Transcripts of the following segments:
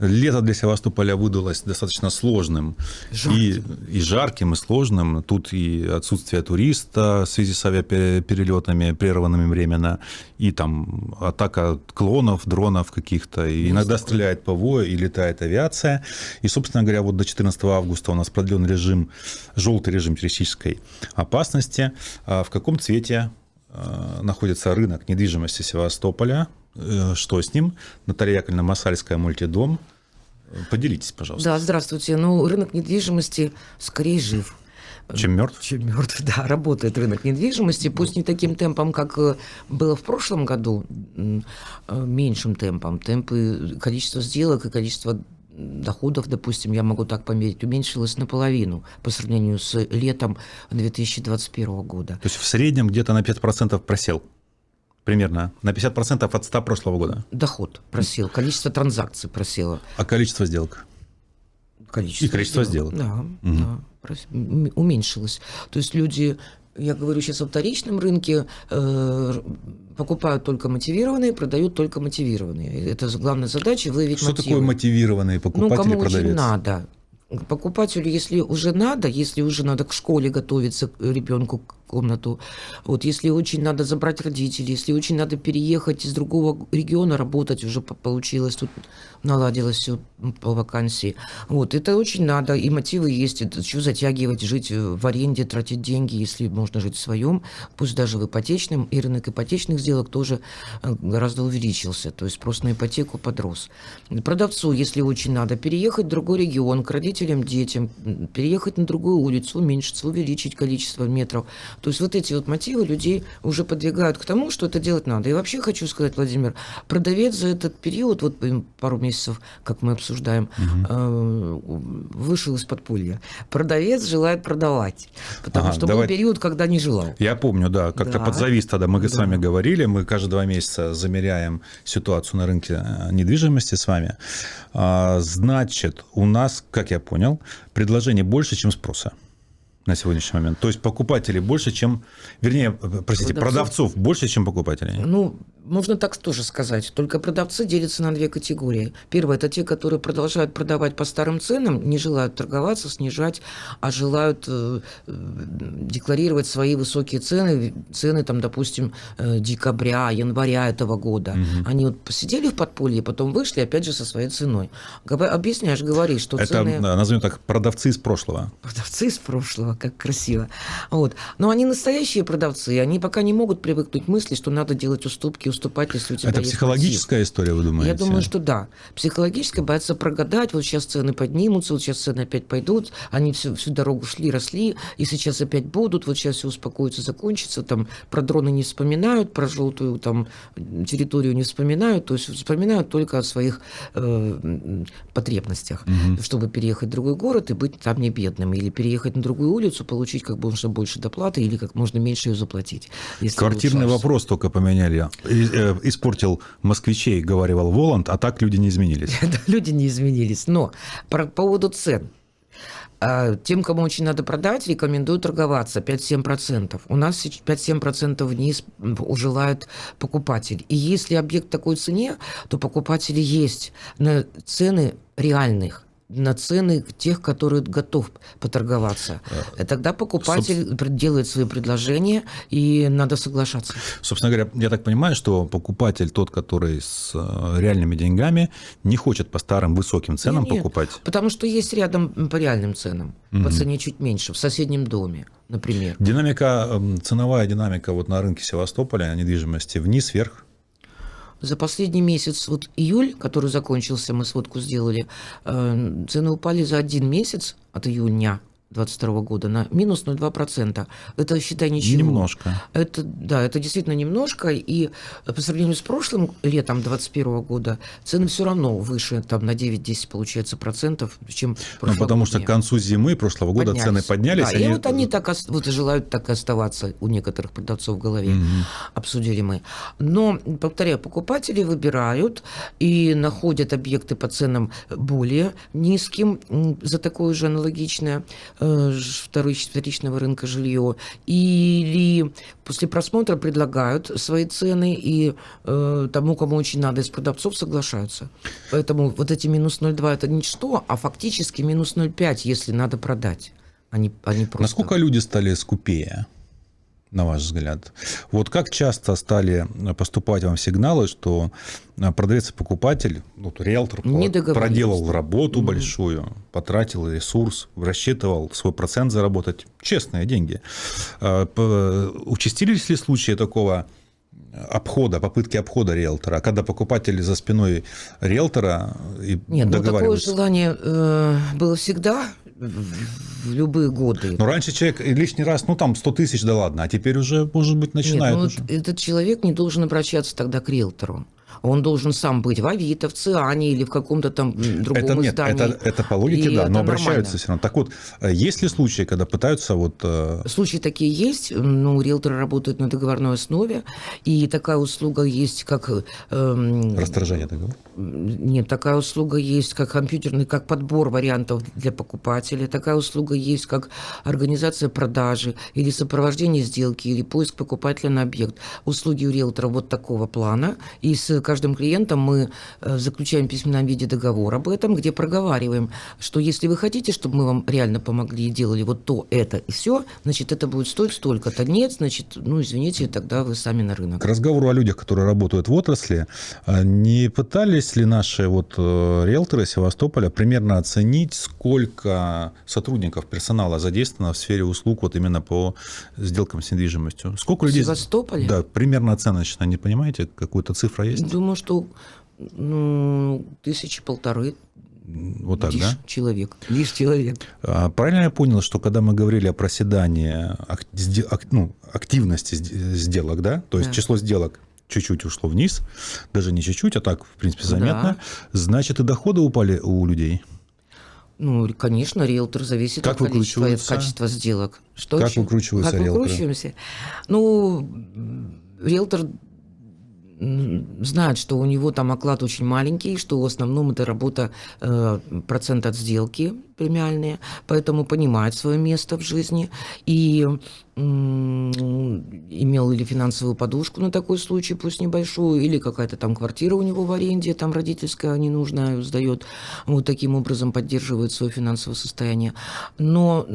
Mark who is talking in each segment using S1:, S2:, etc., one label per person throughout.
S1: Лето для Севастополя выдалось достаточно сложным и, и жарким, и сложным. Тут и отсутствие туриста в связи с авиаперелетами, прерванными временно, и там атака клонов, дронов каких-то. И иногда стреляет ПВО и летает авиация. И, собственно говоря, вот до 14 августа у нас продлен режим, желтый режим террористической опасности. А в каком цвете а, находится рынок недвижимости Севастополя? Э, что с ним? Наталья Яковлевна Масальская, мультидом. Поделитесь, пожалуйста.
S2: Да, здравствуйте. Ну, рынок недвижимости скорее жив.
S1: Чем мертв?
S2: Чем мертв, да, работает рынок недвижимости, пусть не таким темпом, как э, было в прошлом году, э, меньшим темпом. Темпы, количество сделок и количество доходов, допустим, я могу так померить, уменьшилось наполовину по сравнению с летом 2021 года.
S1: То есть в среднем где-то на 5% просел? Примерно на 50% от 100 прошлого года.
S2: Доход просел, количество транзакций просело.
S1: А количество сделок?
S2: Количество
S1: И количество сделок.
S2: сделок. Да, угу. да, уменьшилось. То есть люди я говорю сейчас о вторичном рынке, э, покупают только мотивированные, продают только мотивированные. Это главная задача выявить
S1: Что мотивы. такое мотивированные покупатели,
S2: ну, кому
S1: продавец?
S2: очень надо. Покупателю, если уже надо, если уже надо к школе готовиться ребенку комнату. Вот если очень надо забрать родителей, если очень надо переехать из другого региона, работать уже получилось, тут наладилось все по вакансии. Вот, это очень надо, и мотивы есть, что затягивать, жить в аренде, тратить деньги, если можно жить в своем, пусть даже в ипотечном, и рынок ипотечных сделок тоже э, гораздо увеличился, то есть спрос на ипотеку подрос. Продавцу, если очень надо, переехать в другой регион, к родителям, детям, переехать на другую улицу, уменьшиться, увеличить количество метров, то есть вот эти вот мотивы людей уже подвигают к тому, что это делать надо. И вообще хочу сказать, Владимир, продавец за этот период, вот пару месяцев, как мы обсуждаем, угу. вышел из подполья. Продавец желает продавать, потому ага, что давай... был период, когда не желал.
S1: Я помню, да, как-то да. под завис тогда мы да. с вами говорили, мы каждые два месяца замеряем ситуацию на рынке э, недвижимости с вами. А, значит, у нас, как я понял, предложений больше, чем спроса на сегодняшний момент? То есть покупателей больше, чем, вернее, простите, продавцов, продавцов больше, чем покупателей?
S2: Ну, можно так тоже сказать. Только продавцы делятся на две категории. Первое – это те, которые продолжают продавать по старым ценам, не желают торговаться, снижать, а желают э, декларировать свои высокие цены, цены, там, допустим, э, декабря, января этого года. Угу. Они вот посидели в подполье, потом вышли, опять же, со своей ценой. Объясняешь, говоришь, что
S1: это,
S2: цены…
S1: Это, назовем так, продавцы из прошлого.
S2: Продавцы из прошлого, как красиво. Вот. Но они настоящие продавцы, они пока не могут привыкнуть к мысли, что надо делать уступки, уступать, если у тебя
S1: Это психологическая мотив. история, вы думаете?
S2: Я думаю, что да. Психологическая, боятся прогадать, вот сейчас цены поднимутся, вот сейчас цены опять пойдут, они всю, всю дорогу шли, росли, и сейчас опять будут, вот сейчас все успокоится, закончится, там про дроны не вспоминают, про желтую там территорию не вспоминают, то есть вспоминают только о своих э, потребностях, угу. чтобы переехать в другой город и быть там не бедным, или переехать на другую улицу, получить как можно больше доплаты, или как можно меньше ее заплатить.
S1: Квартирный вопрос только поменяли. Э, испортил москвичей, говорил Воланд, а так люди не изменились.
S2: люди не изменились. Но по поводу цен. А, тем, кому очень надо продать, рекомендую торговаться 5-7%. У нас 5-7% вниз желает покупатель. И если объект такой цене, то покупатели есть на цены реальных на цены тех, которые готов поторговаться. И тогда покупатель Собственно... делает свои предложения, и надо соглашаться.
S1: Собственно говоря, я так понимаю, что покупатель, тот, который с э, реальными деньгами, не хочет по старым высоким ценам нет, покупать.
S2: потому что есть рядом по реальным ценам, угу. по цене чуть меньше, в соседнем доме, например.
S1: Динамика, эм, ценовая динамика вот на рынке Севастополя недвижимости вниз-вверх?
S2: За последний месяц, вот июль, который закончился, мы сводку сделали, э, цены упали за один месяц от июня 2022 года на минус 0,2%. Это, считай, ничего.
S1: Немножко.
S2: Это, да, это действительно немножко. И по сравнению с прошлым летом 2021 года цены все равно выше, там на 9-10 получается процентов, чем
S1: Ну, потому что к концу зимы прошлого года поднялись. цены поднялись. Да,
S2: они... и вот они так вот желают так и оставаться у некоторых продавцов в голове. Угу. Обсудили мы. Но, повторяю, покупатели выбирают и находят объекты по ценам более низким за такое же аналогичное вторичного рынка жилье, или после просмотра предлагают свои цены, и э, тому, кому очень надо, из продавцов соглашаются. Поэтому вот эти минус 0,2 это ничто, а фактически минус 0,5, если надо продать. Они, они просто...
S1: Насколько люди стали скупее? На ваш взгляд? Вот как часто стали поступать вам сигналы, что продавец и покупатель, ну, риэлтор проделал работу mm-hmm. большую, потратил ресурс, рассчитывал свой процент заработать, честные деньги. А, участились ли случаи такого обхода, попытки обхода риэлтора, когда покупатель за спиной риэлтора и
S2: Нет, ну такое желание э, было всегда, в любые годы.
S1: Но раньше человек лишний раз, ну там 100 тысяч, да ладно, а теперь уже, может быть, начинает Нет, ну,
S2: уже. Этот человек не должен обращаться тогда к риэлтору он должен сам быть в Авито, в Циане или в каком-то там другом
S1: это, нет,
S2: издании.
S1: Это, это по логике, и да, но обращаются все равно. Так вот, э, есть ли случаи, когда пытаются вот... Э,
S2: случаи такие есть, ну, риэлторы работают на договорной основе, и такая услуга есть, как...
S1: Эм... Расторжение договора?
S2: Нет, такая услуга есть, как компьютерный, как подбор вариантов для покупателя, такая услуга есть, как организация продажи или сопровождение сделки, или поиск покупателя на объект. Услуги у риэлтора вот такого плана, и с каждым клиентом мы э, заключаем в письменном виде договор об этом, где проговариваем, что если вы хотите, чтобы мы вам реально помогли и делали вот то, это и все, значит, это будет стоить столько-то. Нет, значит, ну, извините, тогда вы сами на рынок.
S1: К разговору о людях, которые работают в отрасли, а не пытались ли наши вот э, риэлторы Севастополя примерно оценить, сколько сотрудников персонала задействовано в сфере услуг вот именно по сделкам с недвижимостью? Сколько людей?
S2: В Севастополе?
S1: Да, примерно оценочно, не понимаете, какую-то цифра есть?
S2: Думаю, что ну, тысячи полторы
S1: вот так, лишь да?
S2: человек, лишь человек.
S1: А, правильно я понял, что когда мы говорили о проседании ну, активности сделок, да, то есть да. число сделок чуть-чуть ушло вниз, даже не чуть-чуть, а так, в принципе, заметно, да. значит, и доходы упали у людей?
S2: Ну, конечно, риэлтор зависит как от количества и от качества сделок.
S1: Что как еще? выкручиваются
S2: как риэлторы? выкручиваемся? Ну, риэлтор знает, что у него там оклад очень маленький, что в основном это работа э, процент от сделки премиальные, поэтому понимает свое место в жизни. И имел или финансовую подушку на такой случай, пусть небольшую, или какая-то там квартира у него в аренде, там родительская ненужная сдает, вот таким образом поддерживает свое финансовое состояние. Но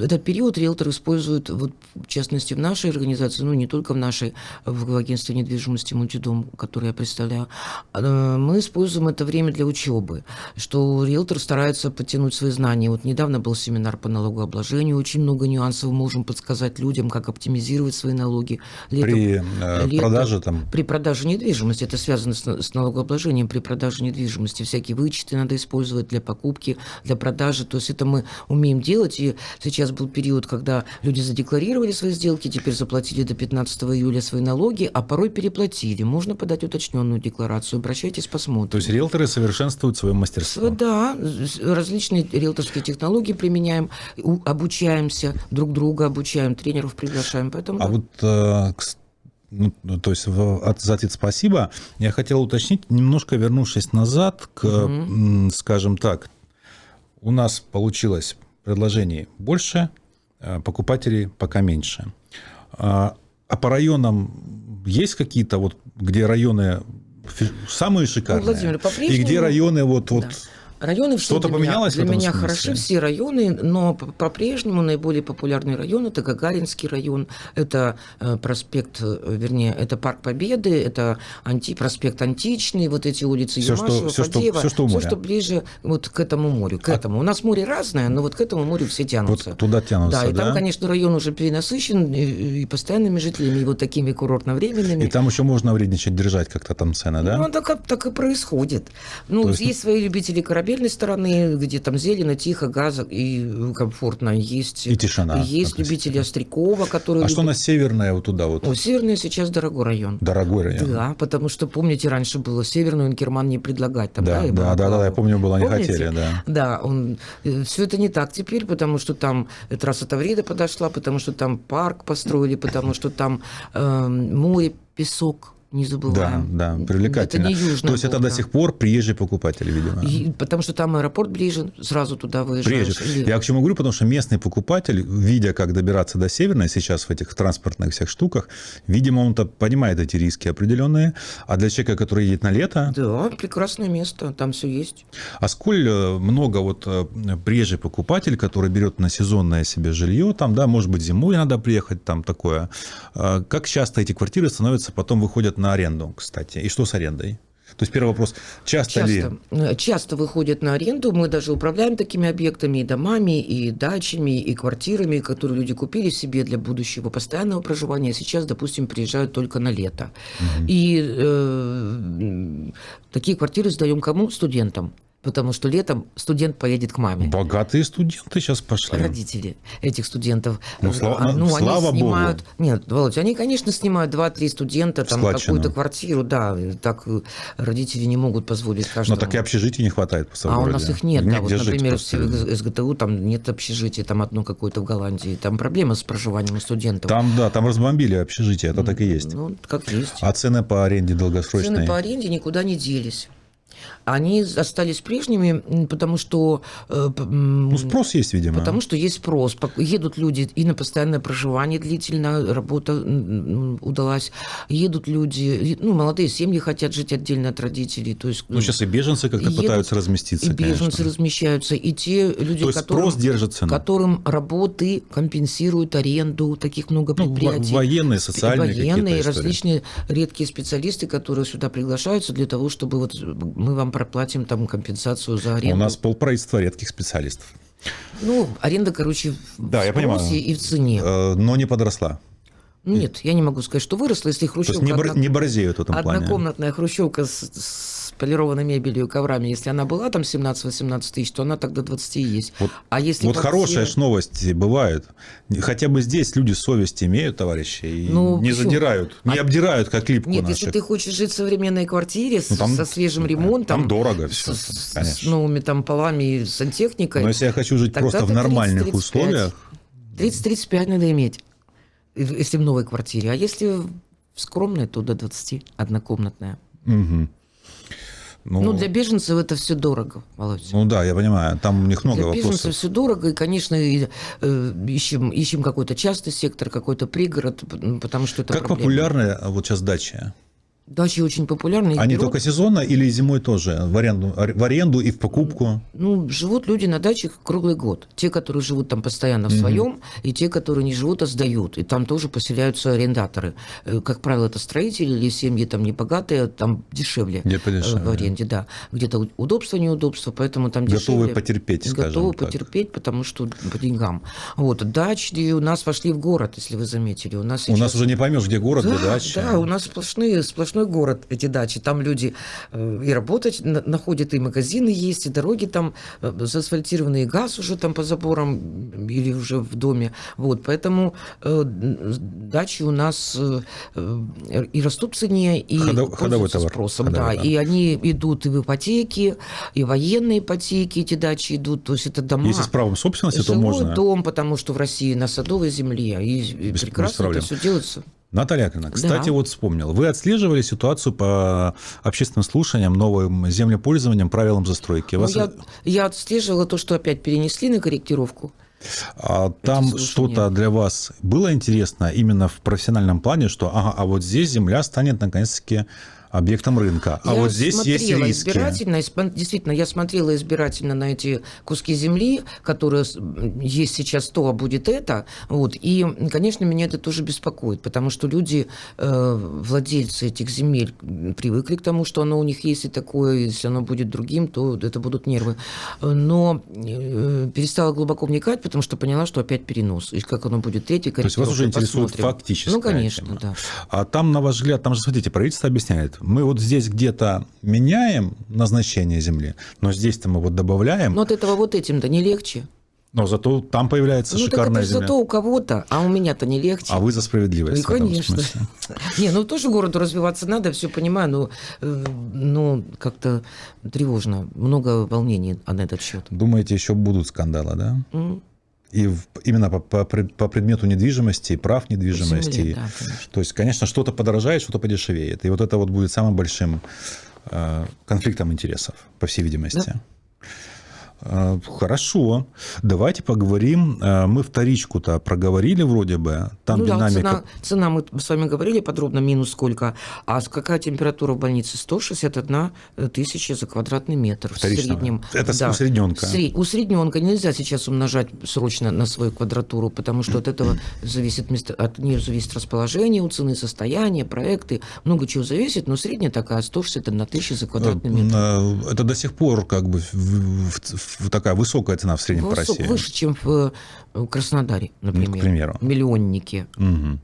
S2: этот период риэлтор использует, вот, в частности, в нашей организации, ну, не только в нашей, в агентстве недвижимости «Мультидом», который я представляю, а, мы используем это время для учебы, что риэлтор старается подтянуть свои знания. Вот недавно был семинар по налогообложению, очень много нюансов можем подсказать людям, как оптимизировать свои налоги.
S1: Летом, при э, летом, продаже там?
S2: При продаже недвижимости. Это связано с, с налогообложением при продаже недвижимости. Всякие вычеты надо использовать для покупки, для продажи. То есть это мы умеем делать. И сейчас был период, когда люди задекларировали свои сделки, теперь заплатили до 15 июля свои налоги, а порой переплатили. Можно подать уточненную декларацию. Обращайтесь, посмотрим.
S1: То есть риэлторы совершенствуют свое мастерство?
S2: Да, различные риэлторские технологии применяем, обучаемся, друг друга обучаем, тренеров приглашаем. Поэтому,
S1: а
S2: да.
S1: вот э, ну, ну, то есть от, за ответ спасибо. Я хотел уточнить, немножко вернувшись назад к, угу. скажем так, у нас получилось предложений больше, э, покупателей пока меньше. А, а по районам есть какие-то вот, где районы самые шикарные, ну, Владимир, и где районы вот, вот да.
S2: Районы
S1: все Что-то
S2: для
S1: поменялось
S2: меня,
S1: для
S2: меня хороши все районы, но по-прежнему наиболее популярный район это Гагаринский район, это э, проспект, э, вернее, это Парк Победы, это анти, проспект Античный, вот эти улицы
S1: все, Ямашева, что, все, Фадеева,
S2: что,
S1: все, что, все,
S2: что ближе вот к этому морю, к а... этому. У нас море разное, но вот к этому морю все тянутся.
S1: Вот туда тянутся,
S2: да? И
S1: да?
S2: там, конечно, район уже перенасыщен и, и постоянными жителями, и вот такими курортно-временными.
S1: И там еще можно вредничать, держать как-то там цены, да?
S2: Ну, так, так и происходит. Ну, есть, есть свои любители корабельной стороны, где там зелено, тихо, газ и комфортно. Есть,
S1: и тишина.
S2: Есть любители Острякова, которые...
S1: А любят... что на северное вот туда вот?
S2: О, северное сейчас дорогой район.
S1: Дорогой район.
S2: Да, потому что, помните, раньше было северную Инкерман не предлагать. Там,
S1: да, да, да, да, да, я помню, было, не помните? хотели, да.
S2: Да, он... Э, все это не так теперь, потому что там трасса Таврида подошла, потому что там парк построили, потому что там э, море, песок, не забываем.
S1: Да, да, привлекательно.
S2: Это не Южный
S1: То есть это до сих пор приезжие покупатели, видимо.
S2: И, потому что там аэропорт ближе, сразу туда выезжаешь.
S1: Приезжие. Я к чему говорю, потому что местный покупатель, видя, как добираться до Северной сейчас в этих транспортных всех штуках, видимо, он-то понимает эти риски определенные. А для человека, который едет на лето...
S2: Да, прекрасное место, там все есть.
S1: А сколь э, много вот э, приезжий покупатель, который берет на сезонное себе жилье, там, да, может быть, зимой надо приехать, там такое. А как часто эти квартиры становятся, потом выходят на аренду, кстати. И что с арендой? То есть первый вопрос, часто,
S2: часто
S1: ли...
S2: э, Часто выходят на аренду. Мы даже управляем такими объектами и домами, и дачами, и квартирами, которые люди купили себе для будущего постоянного проживания. Сейчас, допустим, приезжают только на лето. Угу. И э, такие квартиры сдаем кому? Студентам потому что летом студент поедет к маме.
S1: Богатые студенты сейчас пошли.
S2: Родители этих студентов.
S1: Ну, слава, ну, слава
S2: они снимают...
S1: Богу.
S2: Нет, Володя, они, конечно, снимают 2-3 студента, там какую-то квартиру, да, так родители не могут позволить каждому.
S1: Но так и общежитий не хватает по
S2: А у нас их нет, да, вот, например, в СГТУ там нет общежития, там одно какое-то в Голландии, там проблема с проживанием студентов.
S1: Там, да, там разбомбили общежитие, это так и есть.
S2: Ну, как есть.
S1: А цены по аренде долгосрочные?
S2: Цены по аренде никуда не делись они остались прежними, потому что...
S1: Э, ну, спрос есть, видимо.
S2: Потому что есть спрос. Едут люди и на постоянное проживание длительно, работа удалась. Едут люди, ну, молодые семьи хотят жить отдельно от родителей. То есть,
S1: ну, сейчас и беженцы как-то пытаются разместиться,
S2: И беженцы
S1: конечно.
S2: размещаются, и те люди, которым,
S1: спрос держится.
S2: которым работы компенсируют аренду, таких много
S1: ну,
S2: предприятий.
S1: Ну, военные, социальные
S2: Военные, различные редкие специалисты, которые сюда приглашаются для того, чтобы вот мы вам проплатим там компенсацию за аренду.
S1: У нас полправительства редких специалистов.
S2: Ну, аренда, короче,
S1: да, в я понимаю.
S2: и в цене.
S1: Э, но не подросла.
S2: Нет, я не могу сказать, что выросла, если хрущевка...
S1: То есть не, одно... не борзеют в этом
S2: Однокомнатная плане. хрущевка с, с полированной мебелью и коврами, если она была там 17-18 тысяч, то она тогда 20 и есть.
S1: Вот,
S2: а если
S1: вот хорошая все... новость бывает. Хотя бы здесь люди совесть имеют, товарищи, и ну, не почему? задирают, не а... обдирают, как липку
S2: Нет,
S1: наших.
S2: если ты хочешь жить в современной квартире ну, там, со свежим ремонтом...
S1: Там дорого все,
S2: с, конечно. С новыми там полами сантехникой...
S1: Но если я хочу жить просто в нормальных 30, условиях...
S2: 30-35 надо иметь если в новой квартире. А если в скромной, то до 20, однокомнатная.
S1: Угу.
S2: Ну, ну, для беженцев это все дорого, Володя.
S1: Ну да, я понимаю, там у них много
S2: для
S1: вопросов.
S2: Для беженцев все дорого, и, конечно, и, э, ищем, ищем какой-то частный сектор, какой-то пригород, потому что это
S1: Как
S2: проблема.
S1: популярны вот сейчас дача?
S2: Дачи очень популярны.
S1: Они берут... только сезонно или зимой тоже? В аренду, в аренду и в покупку?
S2: Ну, живут люди на дачах круглый год. Те, которые живут там постоянно в своем, mm и те, которые не живут, а сдают. И там тоже поселяются арендаторы. Э, как правило, это строители или семьи там небогатые, там дешевле
S1: Где подешевле.
S2: Э, в аренде. Да. Где-то удобство, неудобство, поэтому там дешевле.
S1: Готовы потерпеть, скажем
S2: Готовы
S1: так.
S2: потерпеть, потому что по деньгам. Вот. Дачи у нас вошли в город, если вы заметили. У нас,
S1: сейчас... у нас уже не поймешь, где город,
S2: да,
S1: где дача.
S2: Да, у нас сплошные, сплошные сплошной город, эти дачи. Там люди э, и работать находят, и магазины есть, и дороги там э, заасфальтированные, и газ уже там по заборам или уже в доме. Вот, поэтому э, дачи у нас и растут в цене, и
S1: Ходов, ходовой товар.
S2: спросом.
S1: Ходовой,
S2: да,
S1: да.
S2: и они идут и в ипотеки, и военные ипотеки, эти дачи идут. То есть это дома.
S1: Если с правом собственности, то можно.
S2: дом, потому что в России на садовой земле. И без, прекрасно без это все делается.
S1: Наталья Яковлевна, кстати, да. вот вспомнил. Вы отслеживали ситуацию по общественным слушаниям, новым землепользованием, правилам застройки?
S2: Ну, Вас... я, я отслеживала то, что опять перенесли на корректировку.
S1: А там что-то для вас было интересно именно в профессиональном плане, что ага, а вот здесь земля станет наконец-таки объектом рынка. А
S2: я
S1: вот здесь есть риски.
S2: Избирательно, действительно, я смотрела избирательно на эти куски земли, которые есть сейчас то, а будет это. Вот. И, конечно, меня это тоже беспокоит, потому что люди, э, владельцы этих земель, привыкли к тому, что оно у них есть и такое, если оно будет другим, то это будут нервы. Но э, перестала глубоко вникать, потому что поняла, что опять перенос. И как оно будет третий,
S1: То есть вас уже интересует фактически.
S2: Ну, конечно, да.
S1: А там, на ваш взгляд, там же, смотрите, правительство объясняет, мы вот здесь где-то меняем назначение земли, но здесь-то мы вот добавляем.
S2: Но от этого вот этим-то не легче.
S1: Но зато там появляется ну, шикарная
S2: так это
S1: земля.
S2: зато у кого-то, а у меня-то не легче.
S1: А вы за справедливость.
S2: Ну, конечно. Не, ну тоже городу развиваться надо, все понимаю, но э, ну, как-то тревожно. Много волнений на этот счет.
S1: Думаете, еще будут скандалы, да? И в- именно по, по по предмету недвижимости, прав недвижимости.
S2: Земле, да, конечно.
S1: То есть, конечно, что-то подорожает, что-то подешевеет. И вот это вот будет самым большим э, конфликтом интересов, по всей видимости. Э, Хорошо. Давайте поговорим. Э, Мы вторичку-то проговорили вроде бы. Там
S2: ну да,
S1: динамика.
S2: цена, цена, мы с вами говорили подробно, минус сколько. А какая температура в больнице? 161 тысяча за квадратный метр в
S1: Вторичного.
S2: среднем.
S1: Это усредненка.
S2: Сре- Усредненка. Нельзя сейчас умножать срочно на свою квадратуру, потому что от этого зависит место, от нее зависит расположение у цены, состояние, проекты. Много чего зависит, но средняя такая 161 тысяча за квадратный метр.
S1: Э, Это до сих пор как бы в- в- в- такая высокая цена в среднем по
S2: Высок-
S1: России.
S2: выше, чем в э, Краснодаре, например.
S1: примеру.
S2: Миллионники.
S1: Мгм.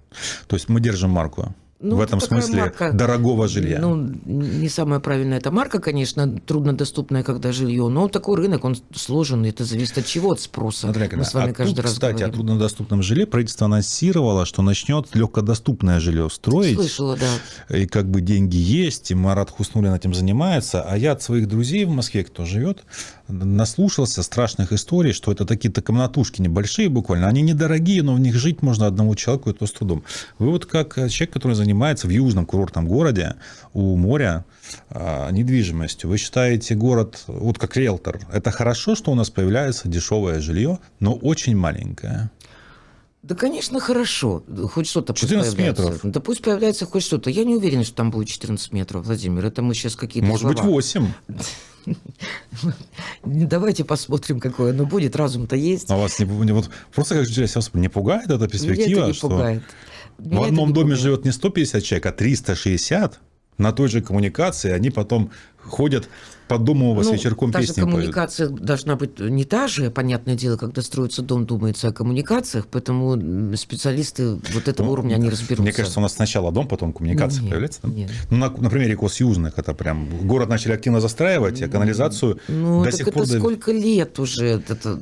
S1: То есть мы держим марку.
S2: Ну,
S1: в
S2: это
S1: этом смысле
S2: марка.
S1: дорогого жилья.
S2: Ну, не самая правильная эта марка, конечно, труднодоступная, когда жилье, но такой рынок, он сложен, это зависит от чего, от спроса.
S1: Смотри,
S2: Мы с вами
S1: а
S2: каждый
S1: тут,
S2: раз
S1: кстати, о
S2: говорим.
S1: труднодоступном жилье правительство анонсировало, что начнет легкодоступное жилье строить.
S2: Слышала, да.
S1: И как бы деньги есть, и Марат Хуснулин этим занимается. А я от своих друзей в Москве, кто живет, наслушался страшных историй, что это такие-то комнатушки небольшие буквально. Они недорогие, но в них жить можно одному человеку, и то с трудом. Вы вот как человек, который занимается в южном курортном городе у моря а, недвижимостью, вы считаете город, вот как риэлтор, это хорошо, что у нас появляется дешевое жилье, но очень маленькое?
S2: Да, конечно, хорошо. Хоть что-то пусть
S1: 14
S2: появляется.
S1: метров.
S2: Да пусть появляется хоть что-то. Я не уверен, что там будет 14 метров, Владимир. Это мы сейчас какие-то
S1: Может быть,
S2: слова.
S1: 8.
S2: Давайте посмотрим, какое оно будет. Разум-то есть.
S1: А вас не, не- вот просто как жителя Севастополя не пугает эта
S2: Меня
S1: перспектива,
S2: это не
S1: что
S2: пугает.
S1: в
S2: Меня это
S1: одном доме
S2: пугает.
S1: живет не 150 человек, а 360 на той же коммуникации, они потом ходят по дому у вас
S2: Ну,
S1: вечерком
S2: та же
S1: песни поют.
S2: коммуникация должна быть не та же, понятное дело, когда строится дом, думается о коммуникациях, поэтому специалисты вот этого
S1: Ну,
S2: уровня не разберутся.
S1: Мне кажется, у нас сначала дом, потом коммуникация
S2: Нет,
S1: появляется. да?
S2: нет.
S1: Ну, на, на примере Косюжных, это прям город начали активно застраивать, а канализацию
S2: Ну,
S1: до сих
S2: это
S1: пор... до-
S2: сколько лет уже это,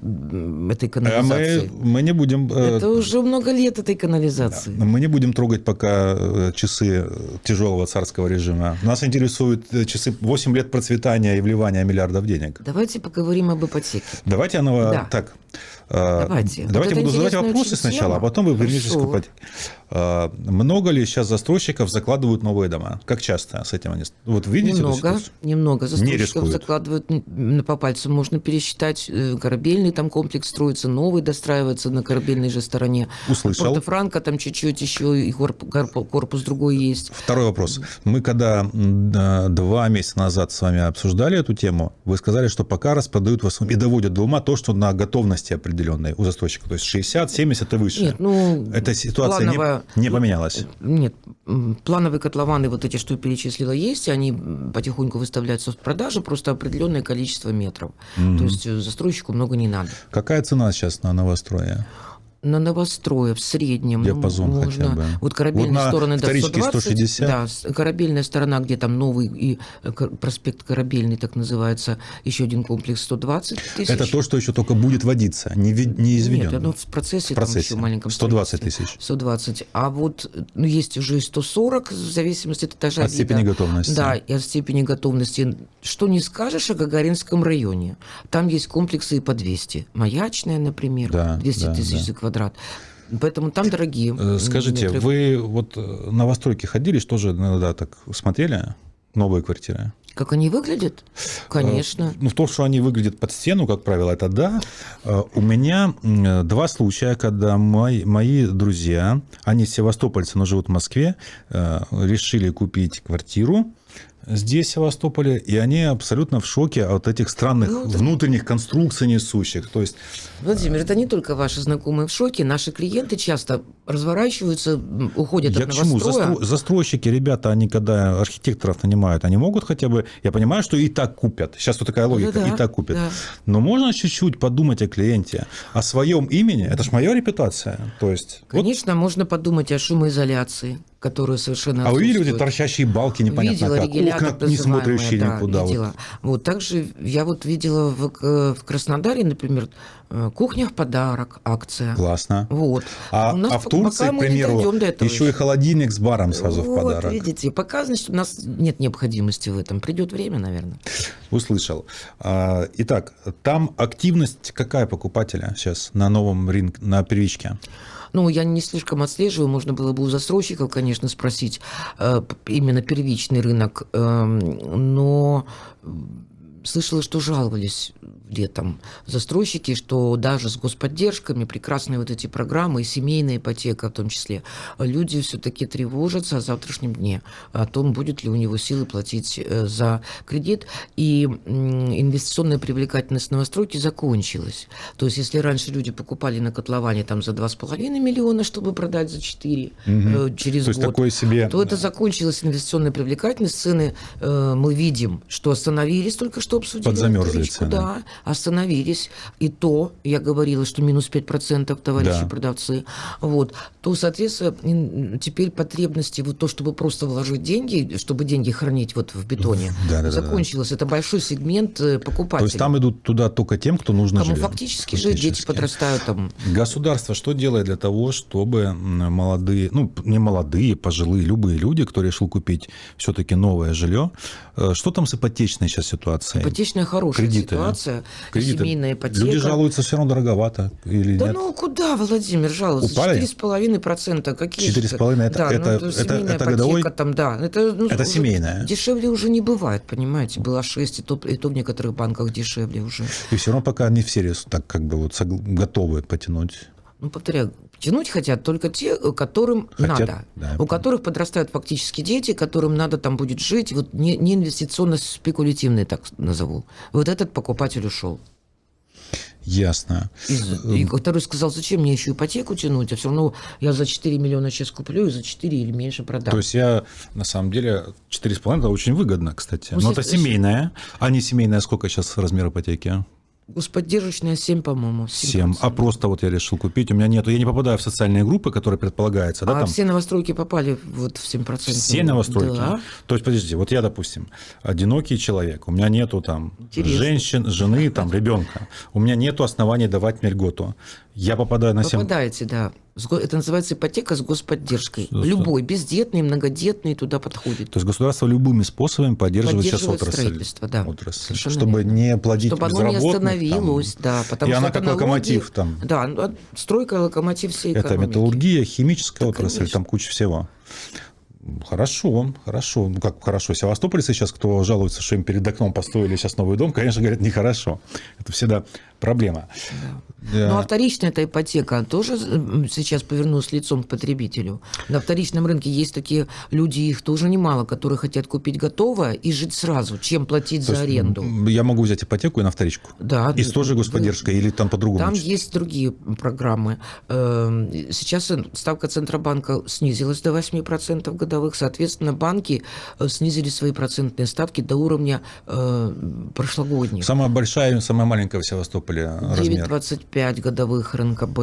S2: этой
S1: А
S2: канализации?
S1: мы, мы не будем... э,
S2: Это уже много лет этой канализации.
S1: Мы не будем трогать пока э, часы тяжелого царского режима. Нас интересуют э, часы 8 лет процветания и вливания миллиардов денег.
S2: Давайте поговорим об ипотеке.
S1: Давайте оно
S2: Да.
S1: так.
S2: Давайте. Вот
S1: Давайте
S2: это
S1: буду задавать вопросы сначала, а потом вы вернетесь к ипотеке. Э, Много ли сейчас застройщиков закладывают новые дома? Как часто с этим они? Вот видите
S2: Немного, немного. Застройщиков
S1: рискуют.
S2: закладывают по пальцам. Можно пересчитать. э, Корабельный там комплекс строится, новый достраивается на корабельной же стороне.
S1: Услышал.
S2: Порто-Франко там чуть-чуть еще и корп- корп- корпус другой есть.
S1: Второй вопрос. Мы когда два месяца назад с вами обсуждали эту тему, вы сказали, что пока распродают в основном и доводят до ума то, что на готовности определенной у застройщика, то есть 60, 70 и выше.
S2: Нет, ну,
S1: Эта ситуация не- не, поменялась.
S2: Нет, плановые котлованы, вот эти, что я перечислила, есть, они потихоньку выставляются в продажу, просто определенное количество метров. То есть э, застройщику много не надо.
S1: Какая цена сейчас на новострое?
S2: На новострое в среднем ну,
S1: Диапазон
S2: можно...
S1: хотя бы.
S2: Вот корабельные
S1: Вот
S2: стороны до
S1: вторичке
S2: 120.
S1: 160?
S2: Да, корабельная сторона, где там новый и э, проспект корабельный, так называется, еще один комплекс 120 тысяч.
S1: Это то, что еще только будет водиться, не, не изведено.
S2: Нет, оно в процессе,
S1: В процессе.
S2: там еще маленьком
S1: 120
S2: строительстве.
S1: тысяч.
S2: 120. А вот ну, есть уже и 140, в зависимости от этажа.
S1: От степени
S2: вида.
S1: готовности.
S2: Да, и от степени готовности. Что не скажешь о Гагаринском районе. Там есть комплексы и по 200. Маячная, например,
S1: Да,
S2: 200
S1: да,
S2: тысяч
S1: да.
S2: за квадрат. Поэтому там дорогие.
S1: Э, Скажите,
S2: метры.
S1: вы вот э, на новостройки ходили, что же иногда так смотрели? Новые квартиры?
S2: Как они выглядят? Конечно.
S1: Ну, в том, что они выглядят под стену, как правило, это да. Э, У меня два случая, когда мои, мои друзья, они севастопольцы, но живут в Москве, э, решили купить квартиру здесь, в Севастополе, и они абсолютно в шоке от этих странных
S2: Ну, да.
S1: внутренних конструкций несущих. То есть
S2: Владимир, это не только ваши знакомые в шоке. Наши клиенты часто разворачиваются, уходят
S1: Я
S2: от
S1: к чему? Застро- Застройщики, ребята, они когда архитекторов нанимают, они могут хотя бы... Я понимаю, что и так купят. Сейчас вот такая логика,
S2: Да-да,
S1: и так купят.
S2: да.
S1: Но можно чуть-чуть подумать о клиенте, о своем имени. Это ж моя репутация. То есть... вот
S2: Конечно, можно подумать о шумоизоляции, которые совершенно
S1: А вы видели вот эти торчащие балки непонятно
S2: видела
S1: как? Окна, не смотрящие
S2: да,
S1: никуда. вот.
S2: видела. Вот. также я вот видела в, в Краснодаре, например, кухня в подарок, акция.
S1: Классно.
S2: Вот.
S1: А,
S2: У нас
S1: а в Турции, к примеру,
S2: этого
S1: еще и
S2: еще.
S1: холодильник с баром сразу в
S2: вот,
S1: подарок.
S2: видите, пока, значит, у нас нет необходимости в этом. Придет время, наверное.
S1: Услышал. А, Итак, там активность какая покупателя сейчас на новом рынке, на первичке?
S2: Ну, я не слишком отслеживаю, можно было бы у застройщиков, конечно, спросить э, именно первичный рынок, эм, но слышала, что жаловались летом застройщики, что даже с господдержками, прекрасные вот эти программы, и семейная ипотека в том числе, люди все-таки тревожатся о завтрашнем дне, о том, будет ли у него силы платить э, за кредит. И инвестиционная привлекательность новостройки закончилась. То есть, если раньше люди покупали на котловане там за 2,5 миллиона, чтобы продать за 4 э, через
S1: То
S2: год,
S1: такое себе...
S2: то это закончилась инвестиционная привлекательность. Цены э, мы видим, что остановились, только что обсудили.
S1: Подзамерзли цены.
S2: Да, остановились. И то, я говорила, что минус 5% товарищи
S1: Да.
S2: продавцы. Вот. То, соответственно, теперь потребности, вот то, чтобы просто вложить деньги, чтобы деньги хранить вот в бетоне,
S1: Да-да-да-да.
S2: закончилось. Это большой сегмент э,
S1: То
S2: покупателей.
S1: есть там идут туда только тем, кто нужно
S2: Кому
S1: жилье.
S2: фактически жить, дети
S1: Фактически.
S2: подрастают там.
S1: Государство что делает для того, чтобы молодые, ну, не молодые, пожилые, любые люди, кто решил купить все-таки новое жилье, э, что там с ипотечной сейчас ситуацией?
S2: Ипотечная хорошая
S1: Кредиты,
S2: ситуация,
S1: Кредиты.
S2: семейная ипотека.
S1: Люди жалуются, все равно дороговато или
S2: Да
S1: нет?
S2: ну куда, Владимир, жаловаться?
S1: Упали?
S2: 4,5%. Какие же
S1: 4,5 это-
S2: да,
S1: это-
S2: ну,
S1: это-
S2: семейная
S1: это
S2: ипотека
S1: годовой?
S2: Там, да, это, ну,
S1: Это семейная.
S2: Дешевле уже не бывает, понимаете. Было 6, и то, и то в некоторых банках дешевле уже.
S1: И все равно пока не все рес- так как бы вот готовы потянуть.
S2: Ну, повторяю, тянуть хотят только те, которым
S1: Хотят,
S2: надо.
S1: да,
S2: у которых подрастают фактически дети, которым надо там будет жить. Вот не, не инвестиционно-спекулятивный, так назову. Вот этот покупатель ушел.
S1: Ясно.
S2: Из- И второй сказал, зачем мне еще ипотеку тянуть, а все равно я за 4 миллиона сейчас куплю и за 4 или меньше продам.
S1: То есть я, на самом деле, 4,5 это очень выгодно, кстати.
S2: Ну,
S1: Но это семейная. А не семейная, сколько сейчас размер ипотеки?
S2: Господдержечная 7, по-моему.
S1: 7. А просто вот я решил купить. У меня нету, я не попадаю в социальные группы, которые предполагается, да,
S2: а
S1: там
S2: все новостройки попали вот в 7%.
S1: все новостройки.
S2: Да.
S1: То есть, подождите, вот я, допустим, одинокий человек, у меня нету там
S2: Интересно.
S1: женщин, жены, там, ребенка. У меня нету оснований давать мне льготу. Я попадаю на 7...
S2: Попадаете, да. Это называется ипотека с господдержкой.
S1: Что?
S2: Любой, бездетный, многодетный туда подходит.
S1: То есть государство любыми способами поддерживает сейчас
S2: Поддерживает
S1: отрасль.
S2: строительство, да.
S1: Отрасль, чтобы
S2: верно.
S1: не плодить
S2: Чтобы оно не
S1: безработных, там.
S2: остановилось, да. Потому
S1: И
S2: что
S1: она
S2: это
S1: как
S2: налоги-
S1: локомотив там.
S2: Да, ну, а стройка локомотив всей
S1: Это
S2: экономики.
S1: металлургия, химическая
S2: Да,
S1: отрасль,
S2: конечно.
S1: там куча всего. Хорошо, хорошо. Ну как хорошо. Севастопольцы сейчас, кто жалуется, что им перед окном построили сейчас новый дом, конечно, говорят, нехорошо. Это всегда проблема. Да.
S2: Ну, а вторичная эта ипотека тоже сейчас повернулась лицом к потребителю. На вторичном рынке есть такие люди, их тоже немало, которые хотят купить готовое и жить сразу, чем платить
S1: То
S2: за аренду.
S1: Я могу взять ипотеку и на вторичку.
S2: Да,
S1: И с той же
S2: да.
S1: господдержкой или там по-другому?
S2: Там есть другие программы. Эм, Сейчас ставка Центробанка снизилась до 8% годовых. Соответственно, банки э, снизили свои процентные ставки до уровня э, прошлогодних.
S1: Самая большая и самая маленькая в Севастополе размер.
S2: 9,25 годовых РНКБ.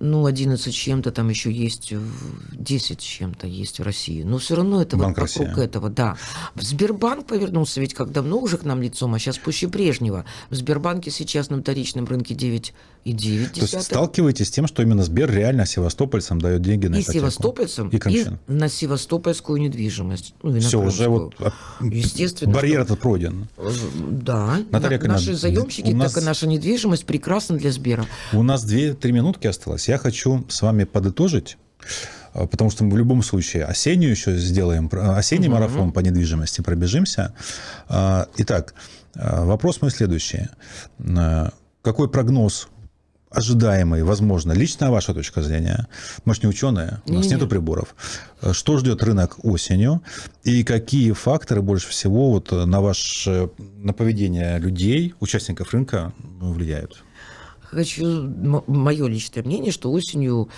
S2: Ну, 11 с чем-то там еще есть, в- 10 с чем-то есть в России. Но все равно это
S1: Банк
S2: вот вокруг
S1: России.
S2: этого, да. В Сбербанк повернулся ведь как давно уже к нам лицом, а сейчас пуще прежнего. В Сбербанке сейчас на вторичном рынке 9,9.
S1: То есть сталкиваетесь с тем, что именно Сбер реально севастопольцам дает деньги на
S2: и
S1: ипотеку?
S2: севастопольцам,
S1: и
S2: и,
S1: Крымчан.
S2: на севастопольскую недвижимость. Ну, и на
S1: Все, уже вот
S2: Естественно,
S1: барьер этот пройден.
S2: Да,
S1: Наталья
S2: на- наши заемщики,
S1: нас-
S2: так и наша недвижимость прекрасна для Сбера.
S1: У нас 2-3 минутки осталось. Я хочу с вами подытожить, а, потому что мы в любом случае осеннюю еще сделаем, про- осенний марафон по недвижимости пробежимся. А, Итак, вопрос мой следующий. Какой прогноз ожидаемый, возможно, личная ваша точка зрения, мы же не ученые, у нас
S2: Не-не.
S1: нету приборов. Что ждет рынок осенью и какие факторы больше всего вот на ваше на поведение людей, участников рынка влияют?
S2: Хочу мое личное мнение, что осенью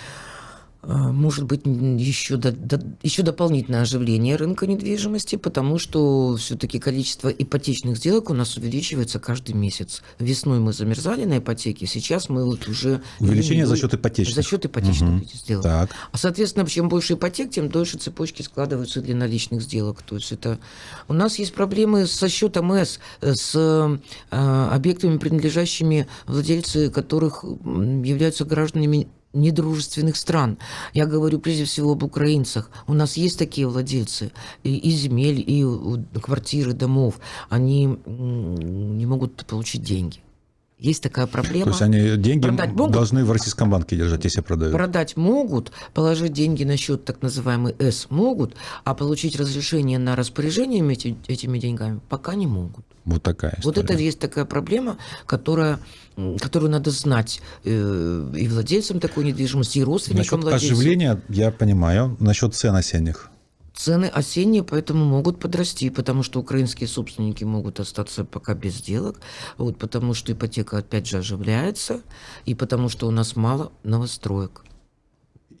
S2: Может быть, еще, до- до- еще дополнительное оживление рынка недвижимости, потому что все-таки количество ипотечных сделок у нас увеличивается каждый месяц. Весной мы замерзали на ипотеке, сейчас мы вот уже...
S1: Увеличение за счет ипотечных.
S2: За счет ипотечных этих сделок.
S1: Так.
S2: А, соответственно, чем больше ипотек, тем дольше цепочки складываются для наличных сделок. То есть это... У нас есть проблемы со счетом С, э, с э, объектами, принадлежащими владельцы которых являются гражданами недружественных стран. Я говорю прежде всего об украинцах. У нас есть такие владельцы и, и земель, и у- квартиры, домов. Они не могут получить деньги. Есть такая проблема.
S1: То есть они деньги должны в российском банке держать, если продают.
S2: Продать могут, положить деньги на счет так называемый С могут, а получить разрешение на распоряжение эти- этими деньгами пока не могут.
S1: Вот такая
S2: Вот это
S1: история.
S2: есть такая проблема, которая, которую надо знать э, и владельцам такой недвижимости, и родственникам
S1: Насчет
S2: владельцев.
S1: оживления я понимаю. Насчет цен осенних.
S2: Цены осенние, поэтому могут подрасти, потому что украинские собственники могут остаться пока без сделок, вот, потому что ипотека опять же оживляется, и потому что у нас мало новостроек.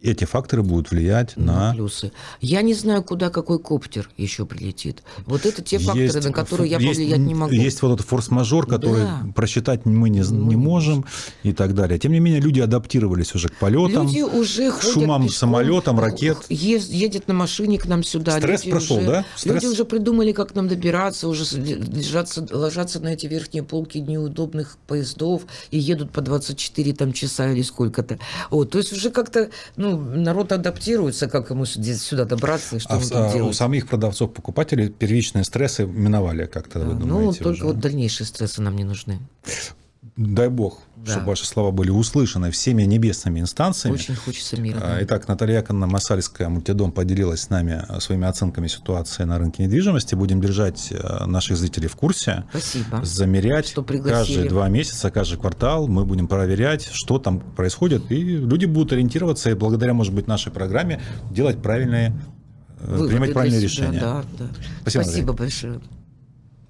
S1: Эти факторы будут влиять
S2: на
S1: на...
S2: плюсы. Я не знаю, куда какой коптер еще прилетит. Вот это те факторы,
S1: Есть-
S2: на которые я
S1: есть-
S2: повлиять не могу.
S1: Есть вот этот форс-мажор, который
S2: Да.
S1: просчитать мы не,
S2: Мы
S1: не можем и так далее. Тем не менее, люди адаптировались уже к полетам.
S2: Люди уже ходят
S1: шумом
S2: пешком,
S1: самолетам, ракет.
S2: ез- едет на машине к нам сюда.
S1: Стресс
S2: Люди
S1: прошел,
S2: уже-
S1: да? Стресс?
S2: Люди уже придумали, как нам добираться, уже лежаться, ложатся на эти верхние полки неудобных поездов и едут по 24 там, часа или сколько-то. Вот, то есть уже как-то ну, народ адаптируется, как ему сюда добраться и что
S1: А, в-
S2: тут
S1: а у
S2: делать.
S1: самих продавцов-покупателей первичные стрессы миновали как-то, вы
S2: ну,
S1: думаете,
S2: только
S1: уже?
S2: вот дальнейшие стрессы нам не нужны.
S1: Дай бог,
S2: Да.
S1: чтобы ваши слова были услышаны всеми небесными инстанциями.
S2: Очень хочется мира.
S1: Итак, Наталья Яковлевна Масальская, Мультидом, поделилась с нами а, своими оценками ситуации на рынке недвижимости. Будем держать а, наших зрителей в курсе,
S2: Спасибо.
S1: замерять
S2: Что пригласили.
S1: каждые два месяца, каждый квартал. Мы будем проверять, что там происходит, и люди будут ориентироваться и благодаря, может быть, нашей программе делать правильные, э,
S2: Выводы
S1: принимать правильные
S2: себя,
S1: решения.
S2: Да, да.
S1: Спасибо,
S2: Спасибо большое.